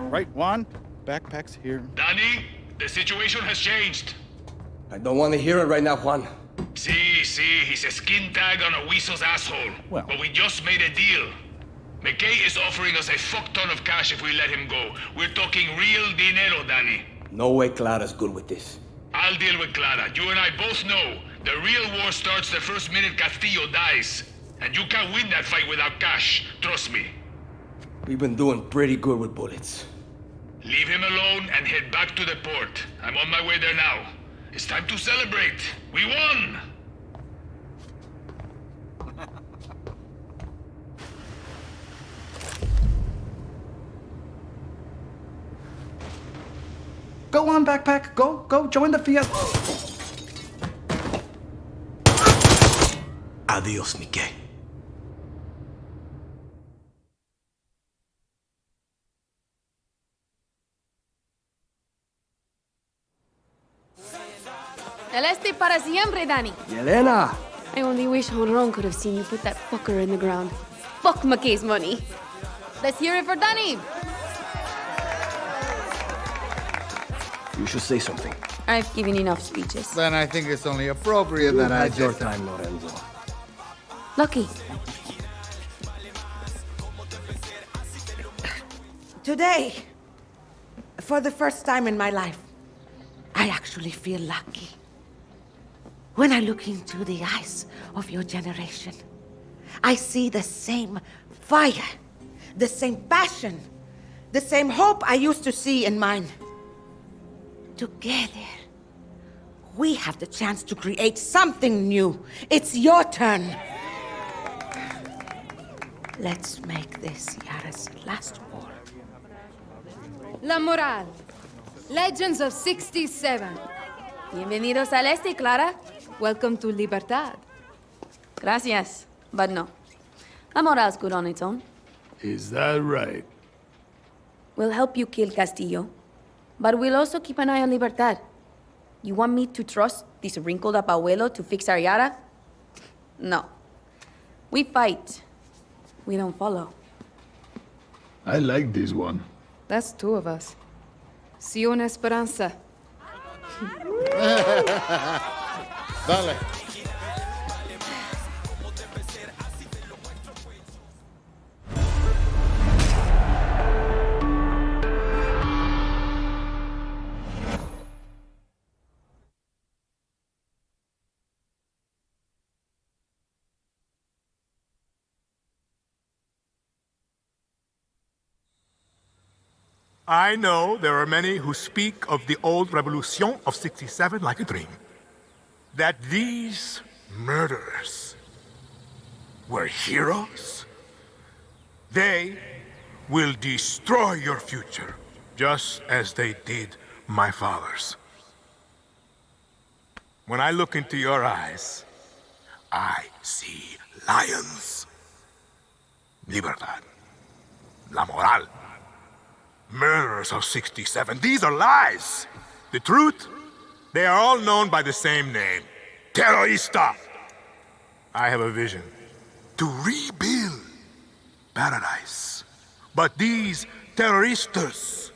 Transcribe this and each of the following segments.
Oh, right, Juan. Backpack's here. Danny, the situation has changed. I don't want to hear it right now, Juan. See, see, he's a skin tag on a weasel's asshole. Well- But we just made a deal. McKay is offering us a fuck ton of cash if we let him go. We're talking real dinero, Danny. No way Clara's good with this. I'll deal with Clara. You and I both know the real war starts the first minute Castillo dies. And you can't win that fight without cash. Trust me. We've been doing pretty good with bullets. Leave him alone and head back to the port. I'm on my way there now. It's time to celebrate. We won! Go on, backpack. Go, go, join the fiesta. Adios, Mickey. El este para siempre, Danny. Yelena! I only wish Honron could have seen you put that fucker in the ground. Fuck McKay's money. Let's hear it for Danny. You should say something. I've given enough speeches. Then I think it's only appropriate that I That's your just... time, Lorenzo. Lucky. Today, for the first time in my life, I actually feel lucky. When I look into the eyes of your generation, I see the same fire, the same passion, the same hope I used to see in mine. Together, we have the chance to create something new. It's your turn. Let's make this Yara's last war. La Moral. Legends of 67. Bienvenidos al este, Clara. Welcome to Libertad. Gracias, but no. La Moral's good on its own. Is that right? We'll help you kill Castillo, but we'll also keep an eye on Libertad. You want me to trust this wrinkled up abuelo to fix our Yara? No. We fight. We don't follow. I like this one. That's two of us. See you in Esperanza. Dale. I know there are many who speak of the old revolution of 67 like a dream. That these murderers were heroes, they will destroy your future, just as they did my father's. When I look into your eyes, I see lions. Libertad. La moral. Murderers of 67. These are lies. The truth? They are all known by the same name. Terrorista. I have a vision. To rebuild paradise. But these terroristas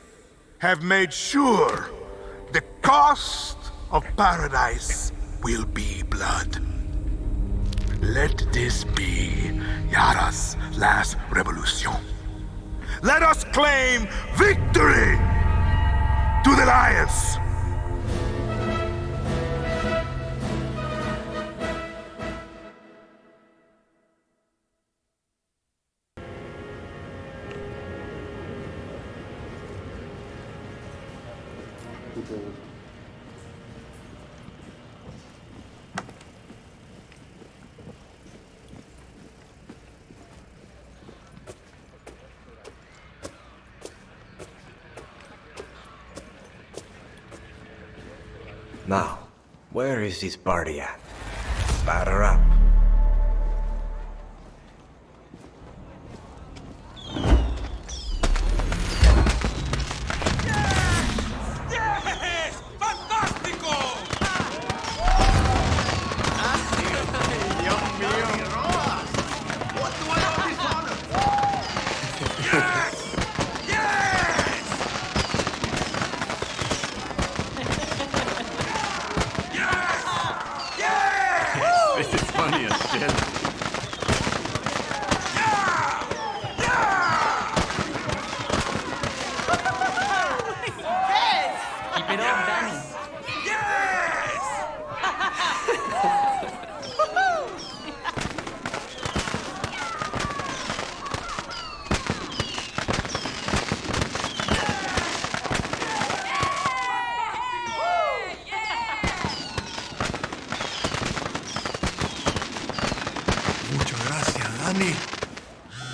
have made sure the cost of paradise will be blood. Let this be Yara's last revolution. Let us claim victory to the Lions! Is this party at? Batter up. This is funny as shit. Keep it up, Danny. Muchas gracias, Dani.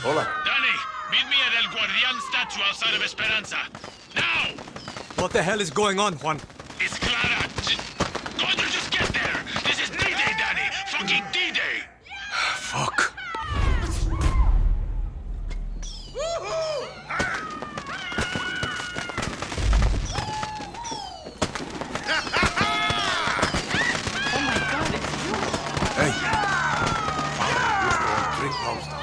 Hola. Danny, meet me at El Guardian statue outside of Esperanza. Now! What the hell is going on, Juan? It's Clara. J- Condor, just get there. This is D-Day, Danny. Fucking D-Day. Fuck. Hey. Drink monster.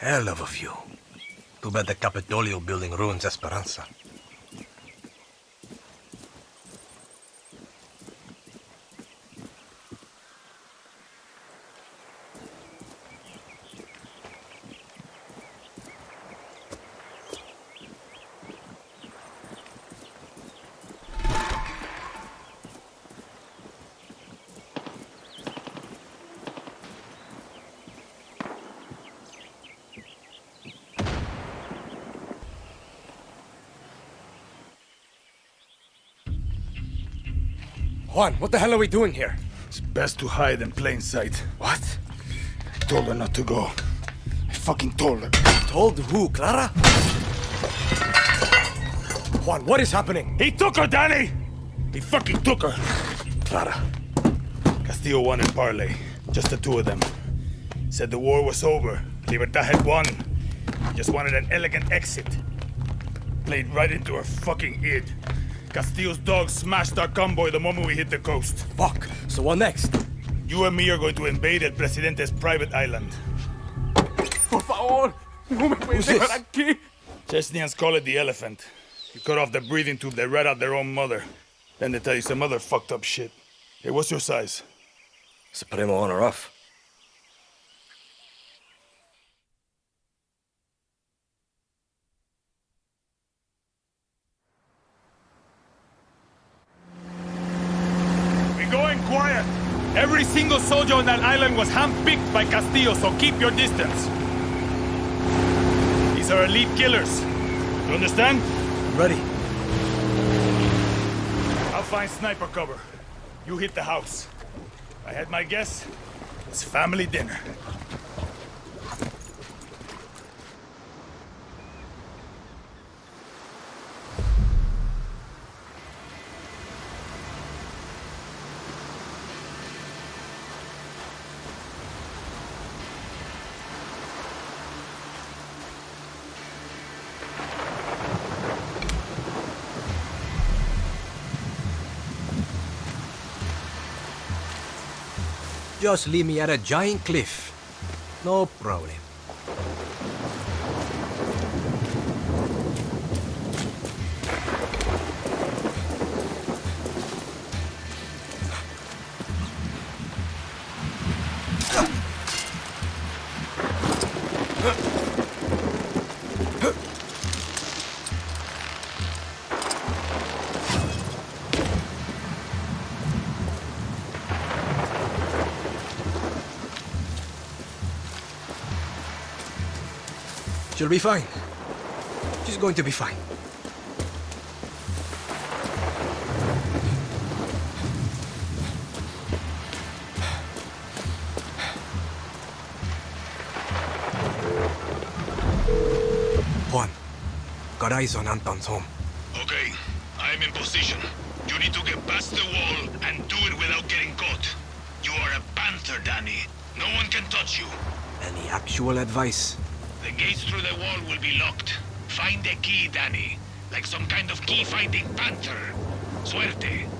Hell of a view. Too bad the Capitolio building ruins Esperanza. Juan, what the hell are we doing here? It's best to hide in plain sight. What? I told her not to go. I fucking told her. Told who, Clara? Juan, what is happening? He took her, Danny! He fucking took her. Clara. Castillo won in parlay. Just the two of them. Said the war was over. Libertad had won. Just wanted an elegant exit. Played right into her fucking id. Castillo's dogs smashed our convoy the moment we hit the coast. Fuck. So what next? You and me are going to invade El Presidente's private island. Por favor, no me puedes Who's dejar this? aquí. Chesnians call it the elephant. You cut off the breathing tube, they rat out their own mother. Then they tell you some other fucked up shit. Hey, what's your size? Supremo on or off? We're going quiet. Every single soldier on that island was handpicked by Castillo, so keep your distance. These are elite killers. You understand? Ready. I'll find sniper cover. You hit the house. I had my guess. It's family dinner. Just leave me at a giant cliff. No problem. Be fine. She's going to be fine. Juan, got eyes on Anton's home. Okay, I'm in position. You need to get past the wall and do it without getting caught. You are a panther, Danny. No one can touch you. Any actual advice? The wall will be locked. Find the key, Danny. Like some kind of key-finding panther. Suerte.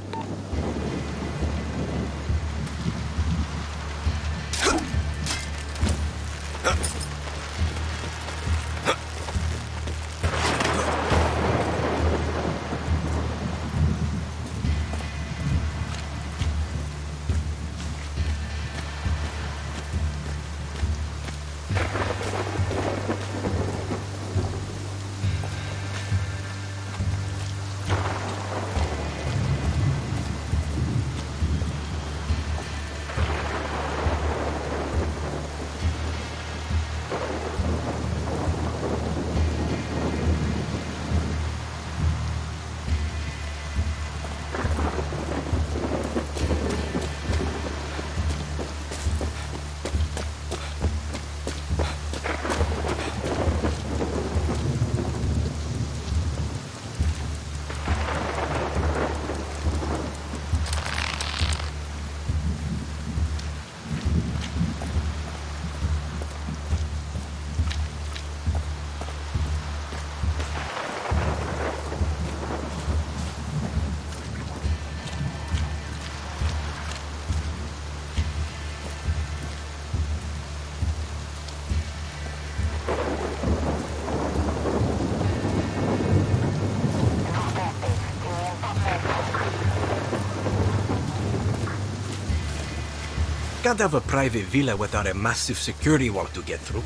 Can't have a private villa without a massive security wall to get through.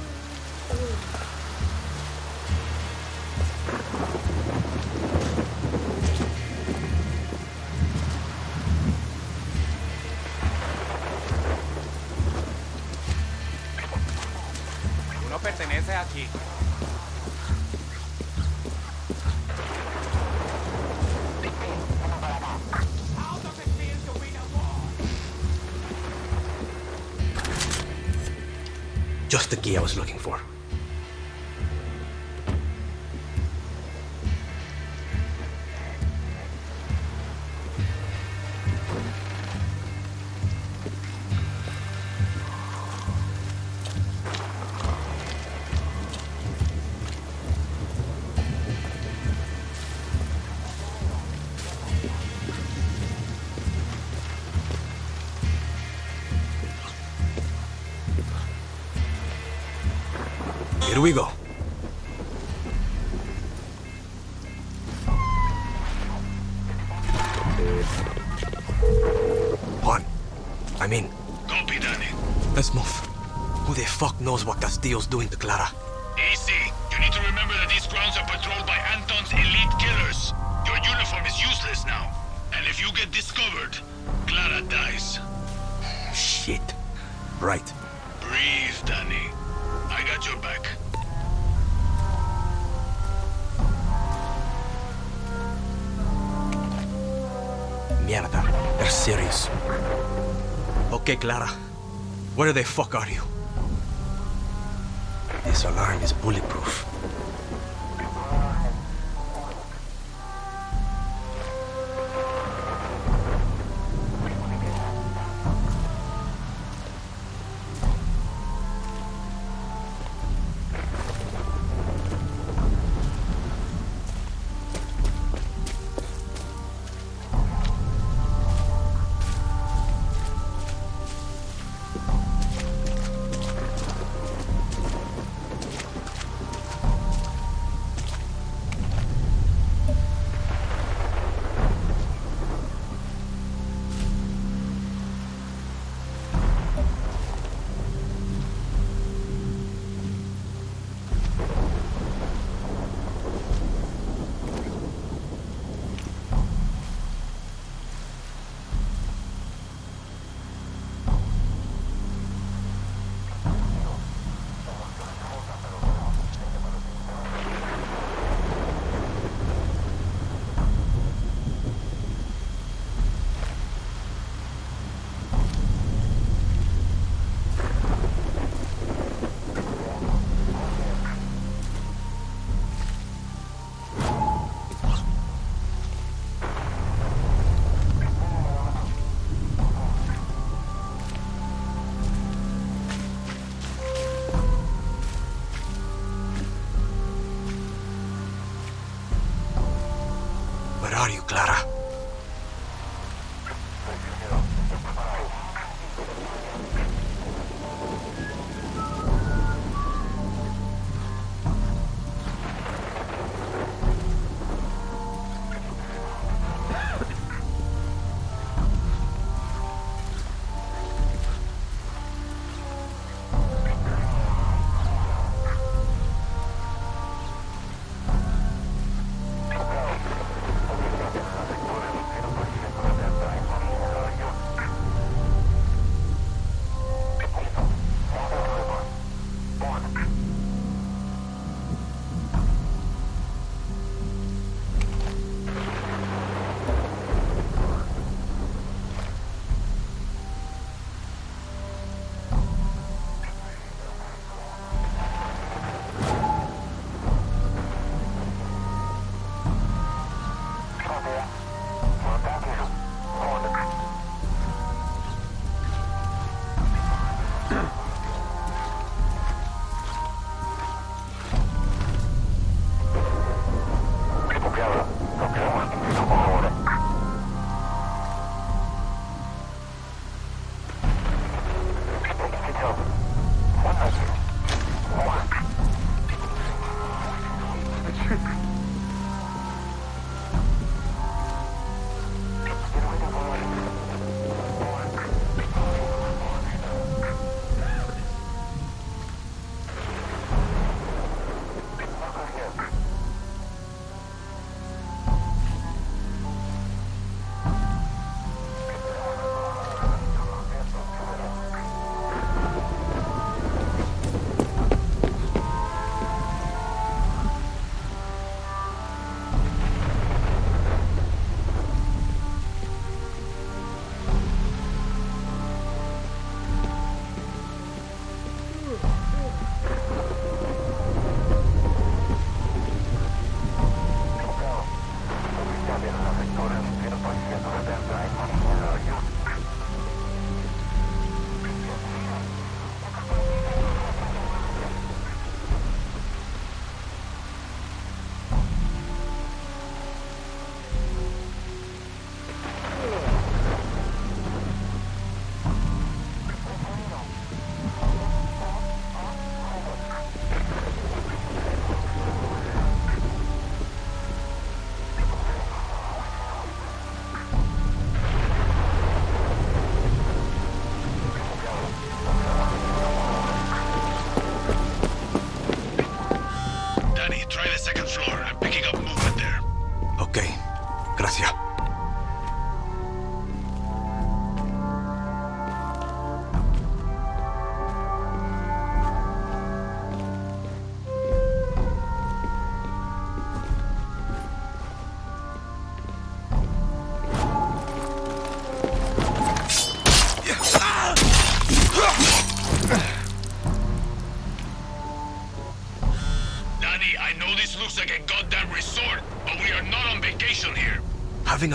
Perteneces aquí. Just the key I was looking for. Castillo's doing to Clara? Easy. You need to remember that these grounds are patrolled by Anton's elite killers. Your uniform is useless now. And if you get discovered, Clara dies. Oh, shit. Right. Breathe, Danny. I got your back. Mierda. They're serious. Okay, Clara. Where the fuck are you?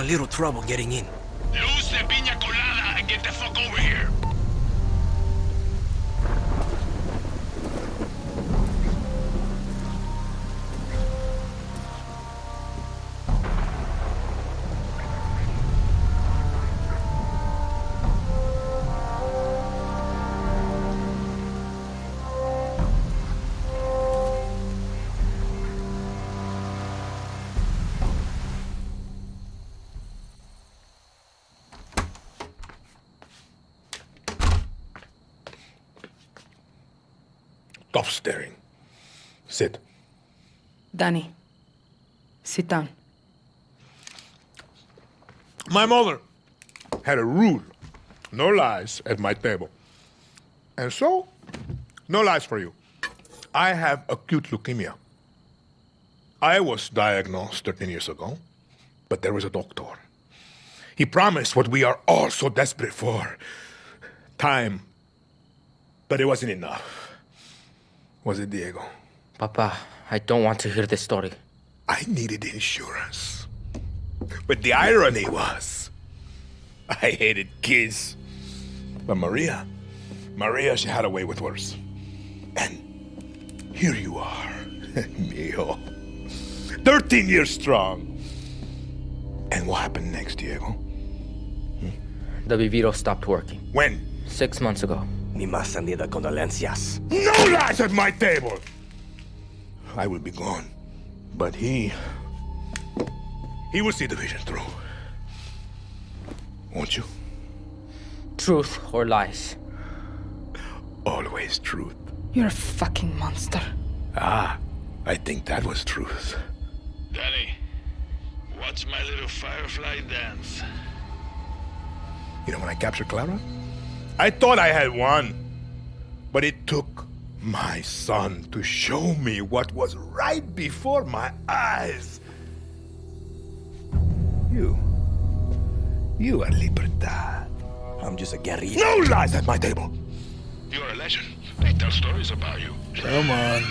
Little trouble getting in. Sit down. My mother had a rule no lies at my table. And so, no lies for you. I have acute leukemia. I was diagnosed 13 years ago, but there was a doctor. He promised what we are all so desperate for time. But it wasn't enough. Was it, Diego? Papa, I don't want to hear this story. I needed insurance. But the irony was, I hated kids. But Maria, Maria, she had a way with words. And here you are, Mio. 13 years strong. And what happened next, Diego? The Viviro stopped working. When? Six months ago. Mi más sentida condolencias. No lies at my table! I will be gone. But he. He will see the vision through. Won't you? Truth or lies? Always truth. You're a fucking monster. Ah, I think that was truth. Danny, watch my little firefly dance. You know when I captured Clara? I thought I had won. But it took my son to show me what was right before my eyes. You. You are Libertad. I'm just a guerrilla. No lies at my table! You're a legend. They tell stories about you. Come on.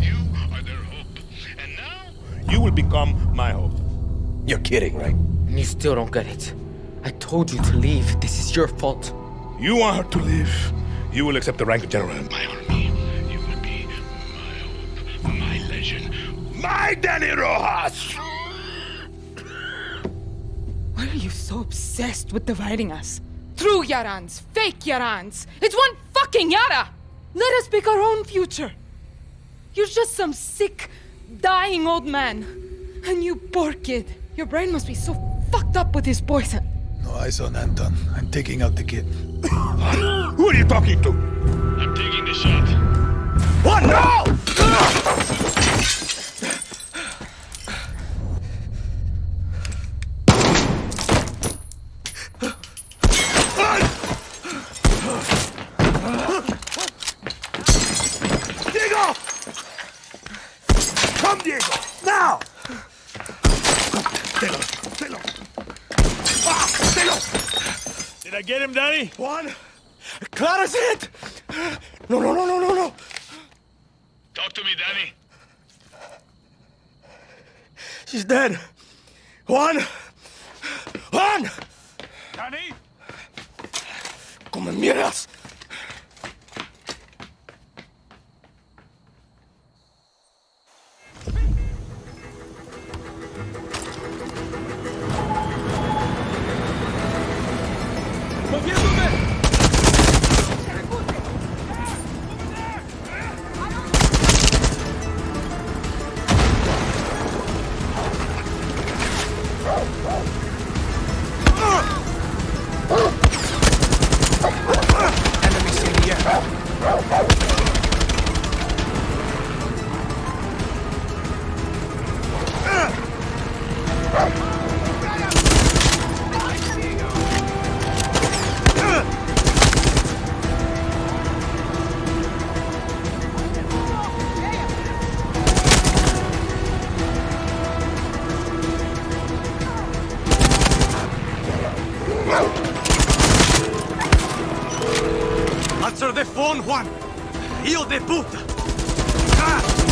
You are their hope. And now, You will become my hope. You're kidding, right? You still don't get it. I told you to leave. This is your fault. You want her to leave. You will accept the rank of general. In my army, hope, my Danny Rojas! Why are you so obsessed with dividing us? True Yarans, fake Yarans. It's one fucking Yara! Let us pick our own future. You're just some sick, dying old man. And you poor kid. Your brain must be so fucked up with his poison. No eyes on Anton. I'm taking out the kid. Who are you talking to? I'm taking the shot. What? No! Diego! Come, Diego! Now! Stay low, stay low. Ah, stay low! Did I get him, Danny? Juan! Clara's hit! No, no, no, no, no, no! Talk to me, Danny. She's dead! Juan! Juan! Danny? ¡Come mierdas! The phone, Juan! Hijo de puta! Ah!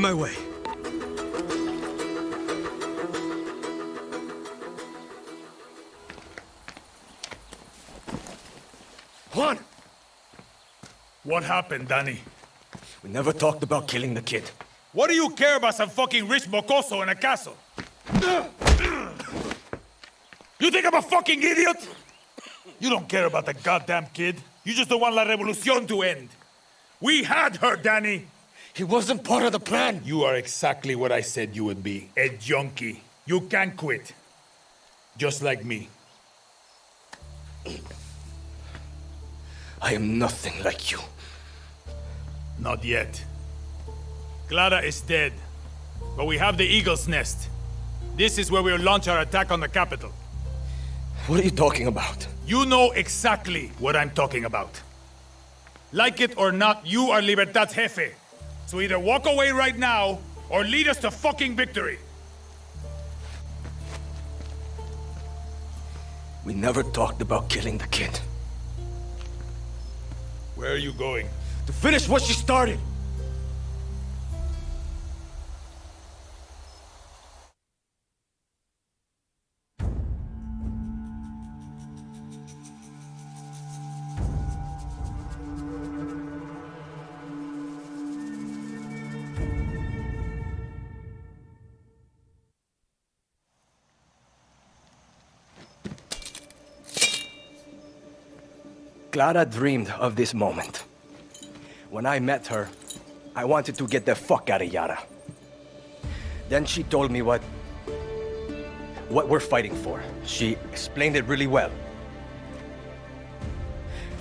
On my way. Juan! What happened, Danny? We never talked about killing the kid. What do you care about some fucking rich mocoso in a castle? You think I'm a fucking idiot? You don't care about the goddamn kid. You just don't want La Revolucion to end. We had her, Danny. He wasn't part of the plan. You are exactly what I said you would be. A junkie. You can't quit. Just like me. I am nothing like you. Not yet. Clara is dead. But we have the Eagle's Nest. This is where we'll launch our attack on the capital. What are you talking about? You know exactly what I'm talking about. Like it or not, you are Libertad's jefe. So either walk away right now, or lead us to fucking victory. We never talked about killing the kid. Where are you going? To finish what she started! Clara dreamed of this moment. When I met her, I wanted to get the fuck out of Yara. Then she told me what... what we're fighting for. She explained it really well.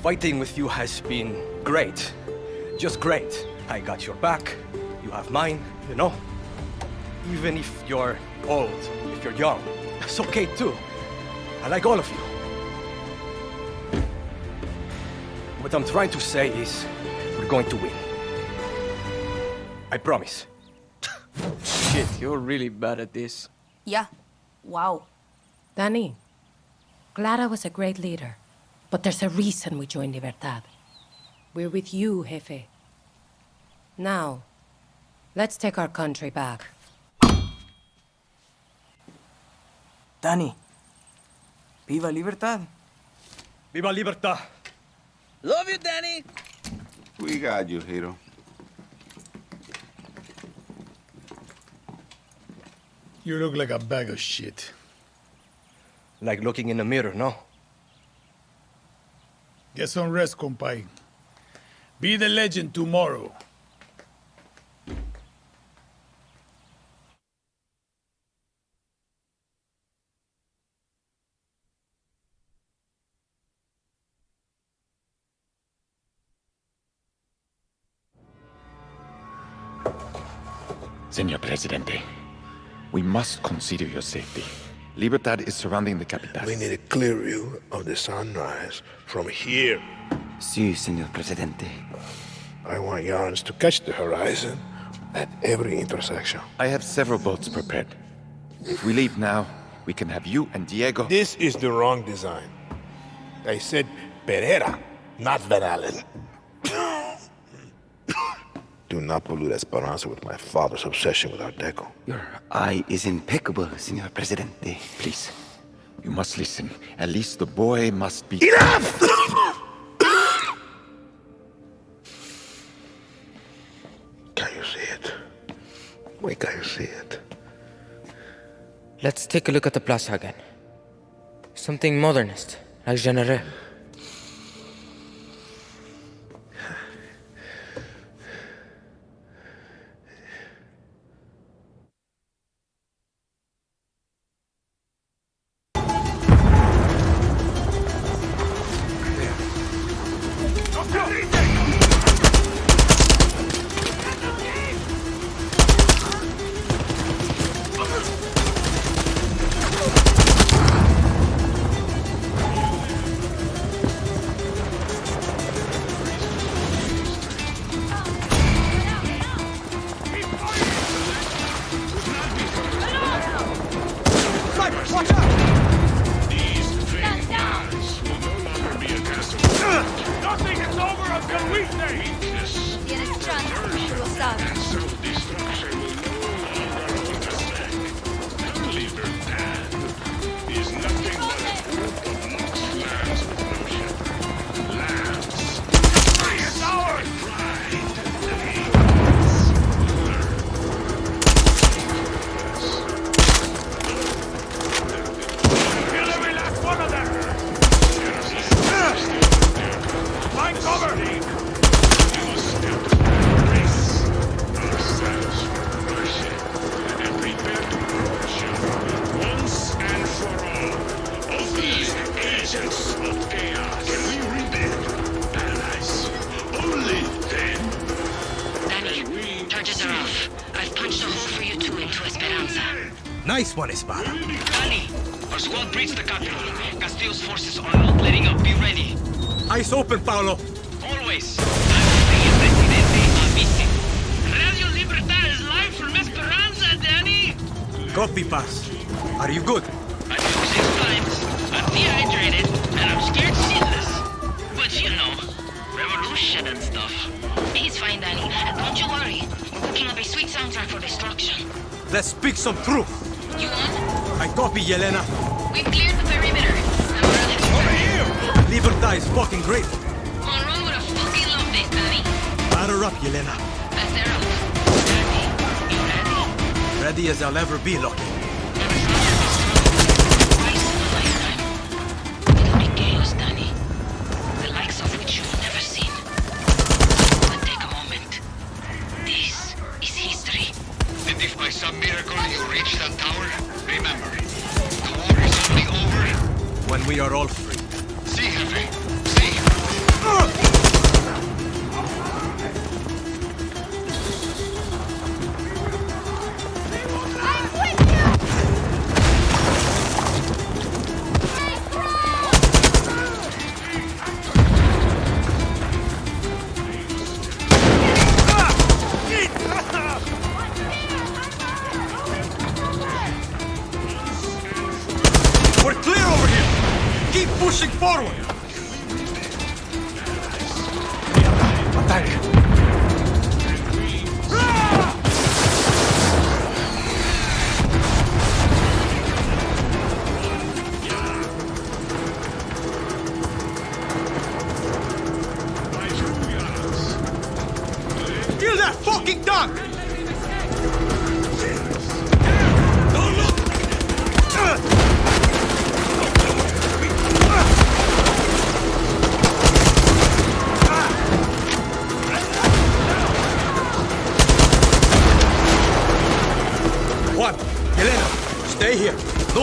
Fighting with you has been great. Just great. I got your back, you have mine, you know? Even if you're old, if you're young, that's okay too. I like all of you. What I'm trying to say is, we're going to win. I promise. Shit, you're really bad at this. Yeah. Wow. Danny, Clara was a great leader, but there's a reason we joined Libertad. We're with you, Jefe. Now, let's take our country back. Danny. Viva Libertad. Viva Libertad! Love you, Danny. We got you, Hero. You look like a bag of shit. Like looking in the mirror, no? Get some rest, compay. Be the legend tomorrow. Presidente, we must consider your safety. Libertad is surrounding the capital. We need a clear view of the sunrise from here. Si, Senor Presidente. I want yarns to catch the horizon at every intersection. I have several boats prepared. If we leave now, we can have you and Diego... This is the wrong design. I said Pereira, not Van Allen. Do not pollute Esperanza with my father's obsession with Art Deco. Your eye is impeccable, Senor Presidente. Please, you must listen. At least the boy must be... Enough! can you see it? Why can't you see it? Let's take a look at the plaza again. Something modernist, like Genere. Nice one, Danny, our squad breached the capital. Castillo's forces are not letting up. Be ready. Eyes open, Paolo. Always. I'm Presidente Avise. Radio Libertad is live from Esperanza, Danny. Copy, Paz. Are you good? I took six times. I'm dehydrated, and I'm scared shitless. But you know, revolution and stuff. He's fine, Danny. Don't you worry. We're cooking up a sweet soundtrack for destruction. Let's speak some truth. You on? I copy, Yelena. We've cleared the perimeter. We're on the Libertad is fucking great. Monroe would have fucking loved this, Danny. Batter up, Yelena. As they're you ready? Ready as I'll ever be, Lucky. Are all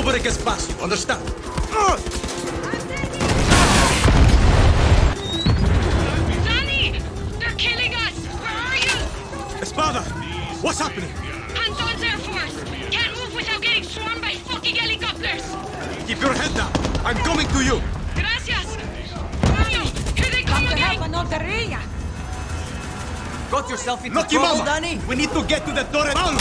break espacio, understand? Danny! They're killing us! Where are you? Espada! What's happening? Anton's Air Force! Can't move without getting swarmed by fucking helicopters! Keep your head down. I'm coming to you. Gracias! Mario, here they come, again! Monteria! Got yourself into Lucky trouble, Mama! Danny? We need to get to the Torre Paulo!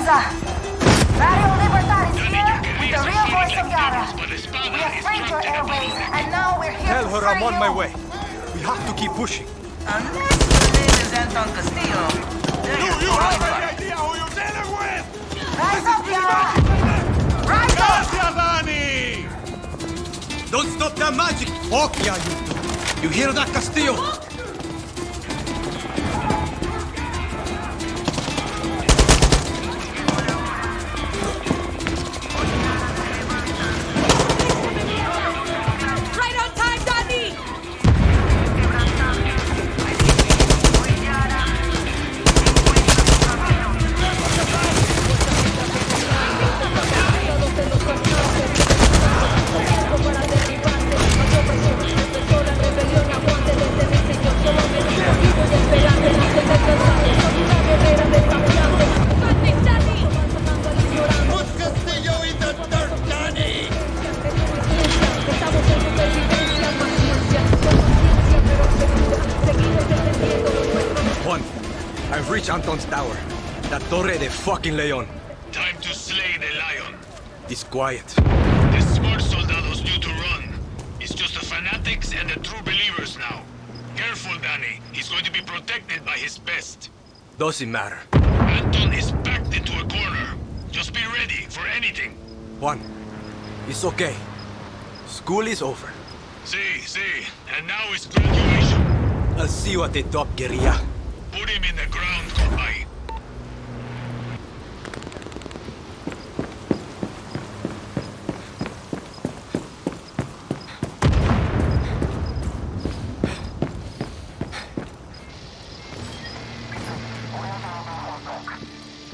Radio Libertad is here with the real voice of Yara. We have freed your airways, and now we're here Tell her I'm on you. my way. We have to keep pushing. Unless your name is Anton Castillo. Then you're qualified. idea who you're dealing with! Rise up, Yara! Rise up! Don't stop that magic! Fuck yeah, you. You hear that, Castillo? Fucking Leon. Time to slay the lion. It's quiet. The smart soldados knew to run. It's just the fanatics and the true believers now. Careful, Danny. He's going to be protected by his best. Doesn't matter. Anton is backed into a corner. Just be ready for anything. Juan, it's okay. School is over. See, see. And now it's graduation. I'll see you at the top, guerrilla. Put him in the ground, Compay.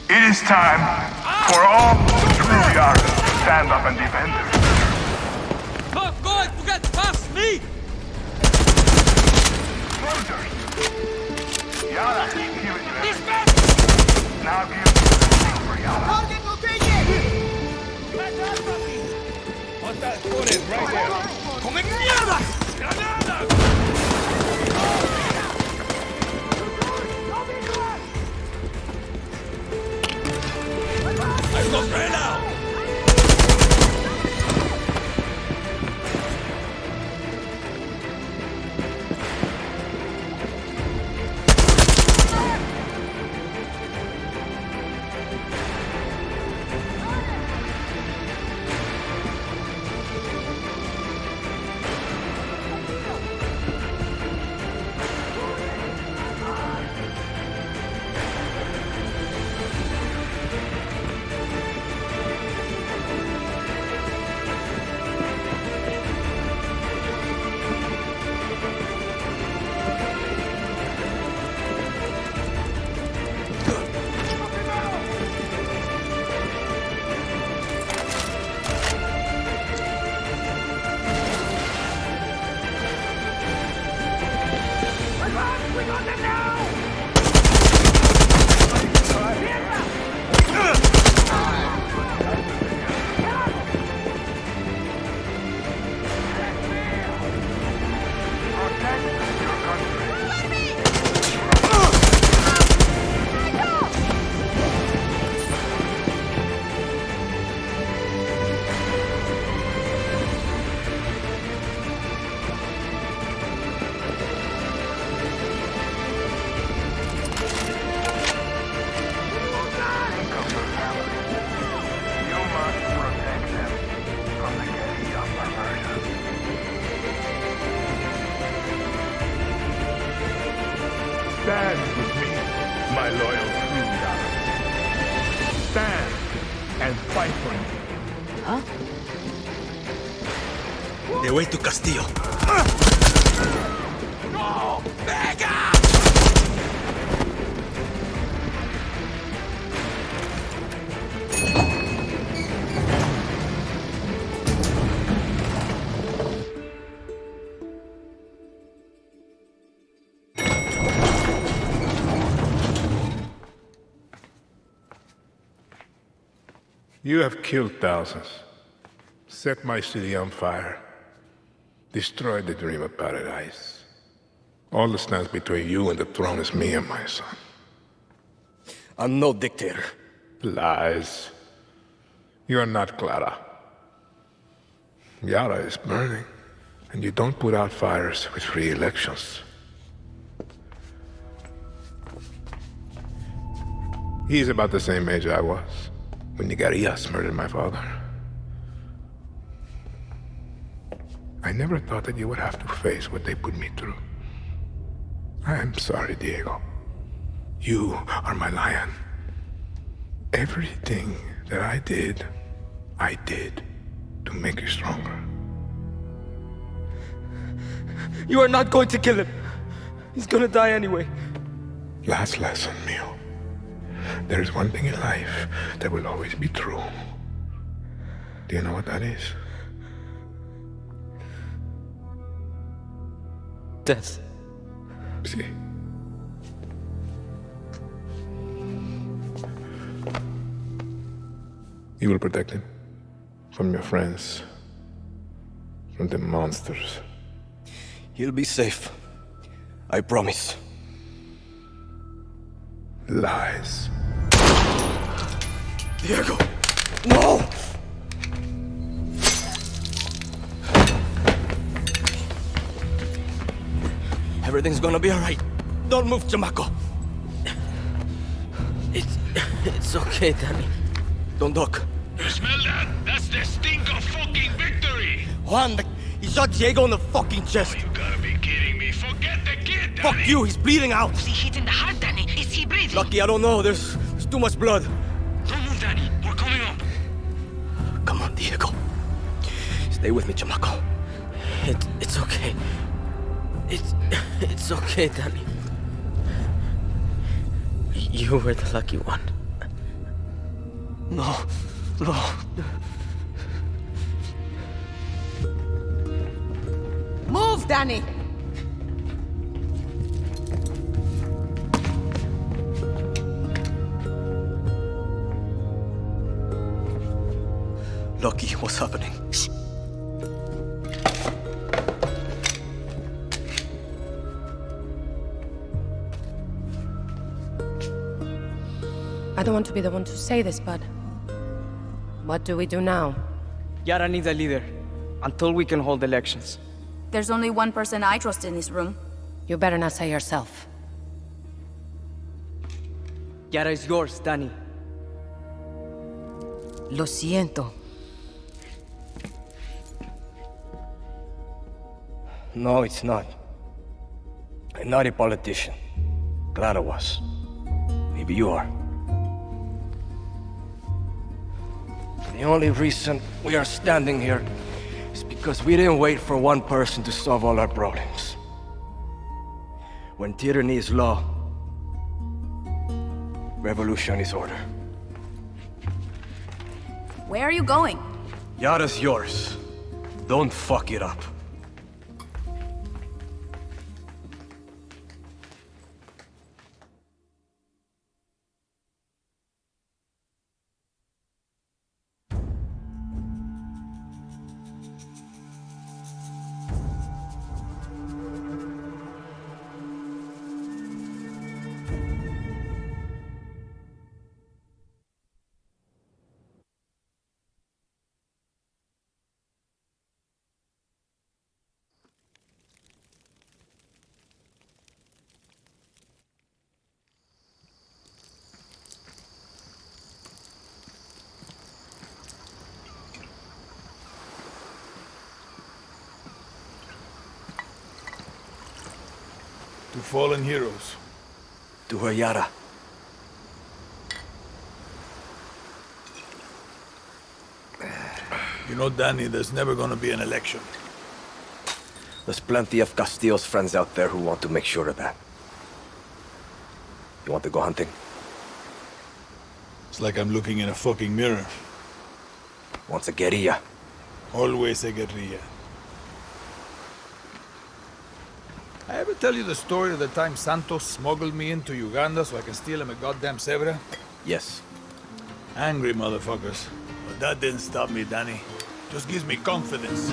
It is time for all true Yara to stand up and defend her. Going to get past me! Soldiers! Yara is giving you everything. Now give everything for Yara. ¡Come mierda! I've got You have killed thousands, set my city on fire, destroyed the dream of paradise. All that stands between you and the throne is me and my son. I'm no dictator. Lies. You are not Clara. Yara is burning, and you don't put out fires with free elections. He's about the same age I was when Nigarias murdered my father. I never thought that you would have to face what they put me through. I am sorry, Diego. You are my lion. Everything that I did, I did to make you stronger. You are not going to kill him. He's gonna die anyway. Last lesson, Mio. There is one thing in life that will always be true. Do you know what that is? Death. See. You will protect him from your friends, from the monsters. He'll be safe. I promise. Lies. Diego! No! Everything's gonna be alright. Don't move, Chamaco. It's... it's okay, Danny. Don't talk. You smell that? That's the stink of fucking victory! Juan, the, he shot Diego in the fucking oh, chest. You gotta be kidding me. Forget the kid, Danny! Fuck you, he's bleeding out. Is he hit in the heart, Danny? Is he breathing? Lucky, I don't know. There's, there's too much blood. Stay with me, Chamaco. It, it's okay. It's... it's okay, Danny. You were the lucky one. No. No. Move, Danny! Lucky, what's happening? I don't want to be the one to say this, but... What do we do now? Yara needs a leader, until we can hold elections. There's only one person I trust in this room. You better not say yourself. Yara is yours, Danny. Lo siento. No, it's not. I'm not a politician. Clara was. Maybe you are. The only reason we are standing here is because we didn't wait for one person to solve all our problems. When tyranny is law, revolution is order. Where are you going? Yara's yours. Don't fuck it up. Fallen heroes. To her Yara. You know, Danny, there's never gonna be an election. There's plenty of Castillo's friends out there who want to make sure of that. You want to go hunting? It's like I'm looking in a fucking mirror. Once a guerrilla. Always a guerrilla. I ever tell you the story of the time Santos smuggled me into Uganda so I can steal him a goddamn zebra? Yes. Angry motherfuckers. But that didn't stop me, Danny. Just gives me confidence.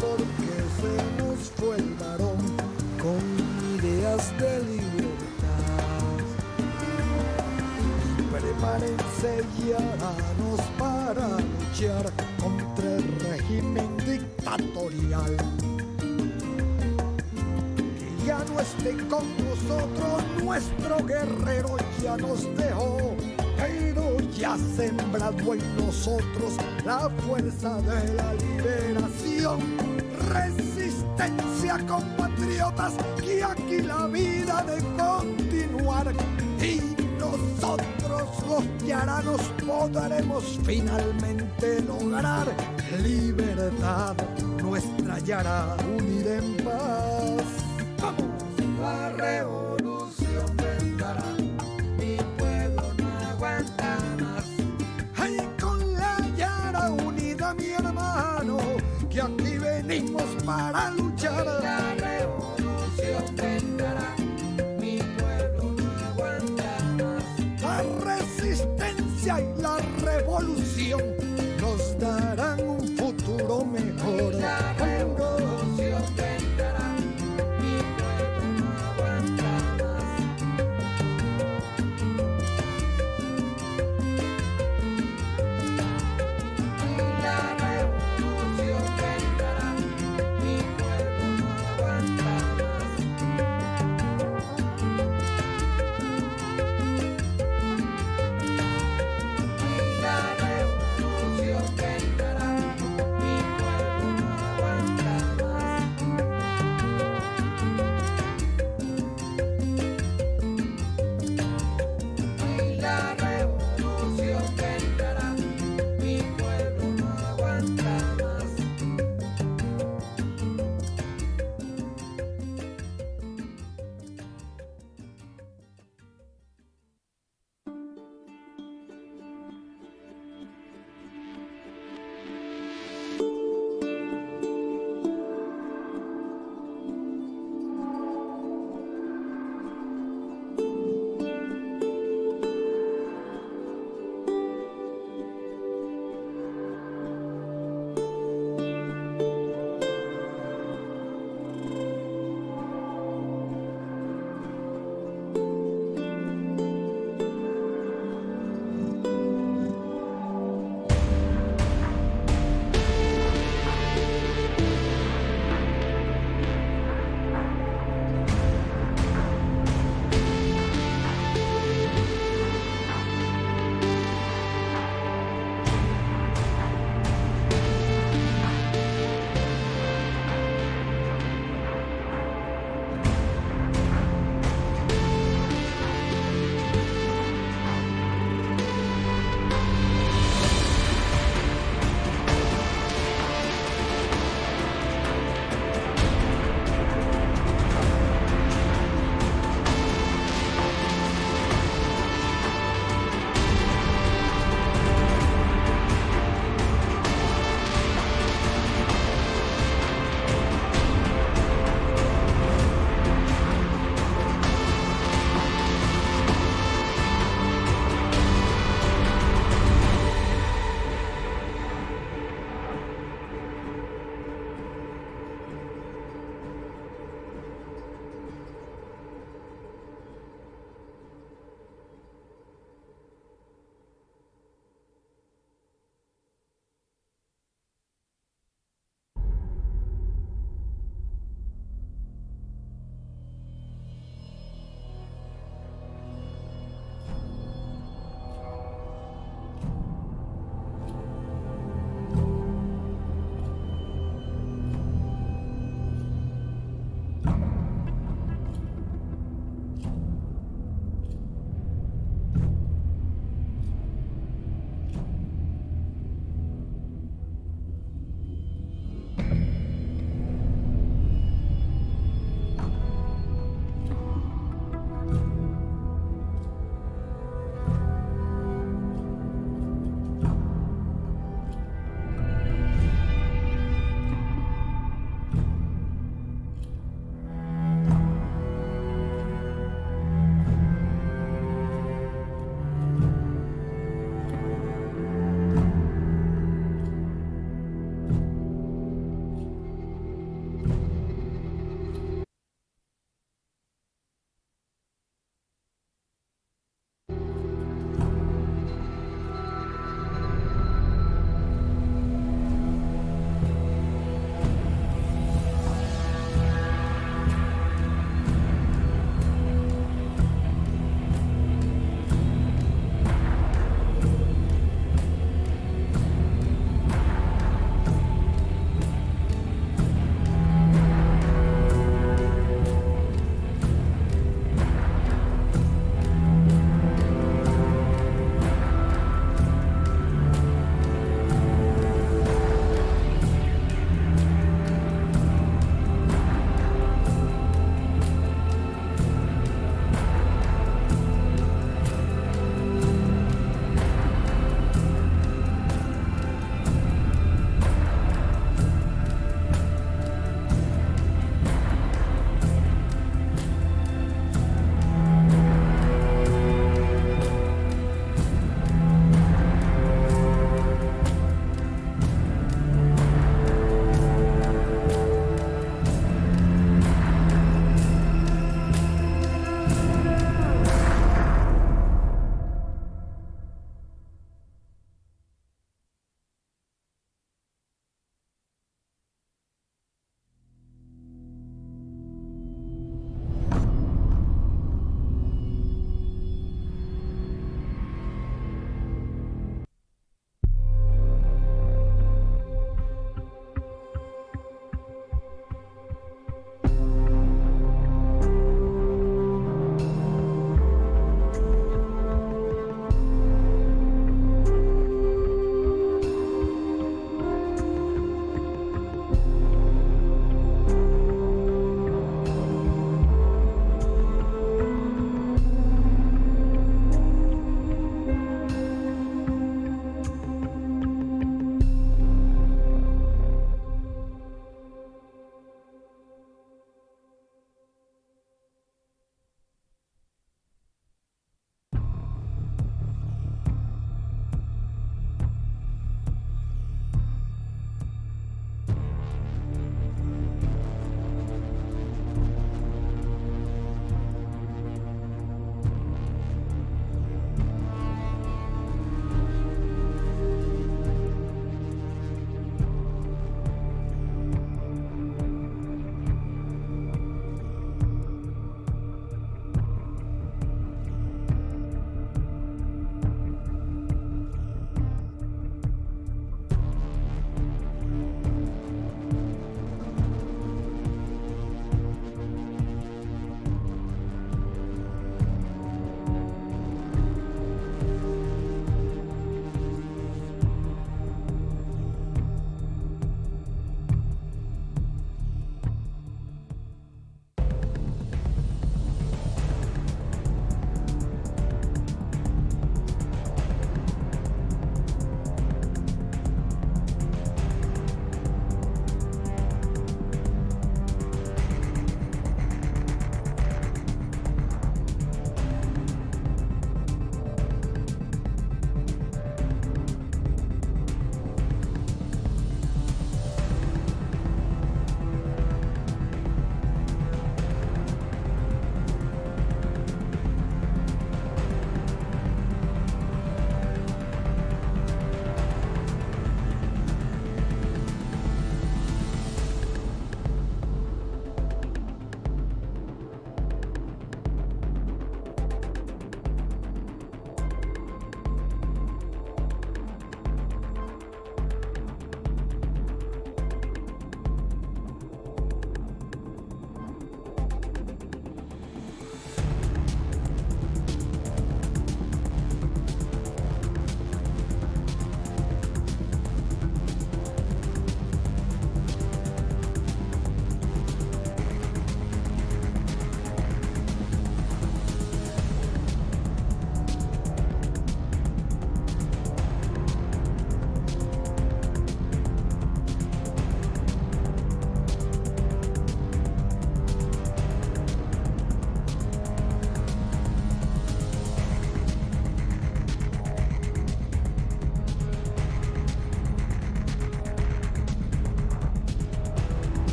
porque se nos fue el varón con ideas de libertad. Permanece nos para luchar contra el régimen dictatorial. Con nosotros, nuestro guerrero ya nos dejó pero ya sembrado en nosotros la fuerza de la liberación. Resistencia, compatriotas, que aquí la vida de continuar y nosotros los yaranos podremos finalmente lograr libertad, nuestra yara unida en paz arreo.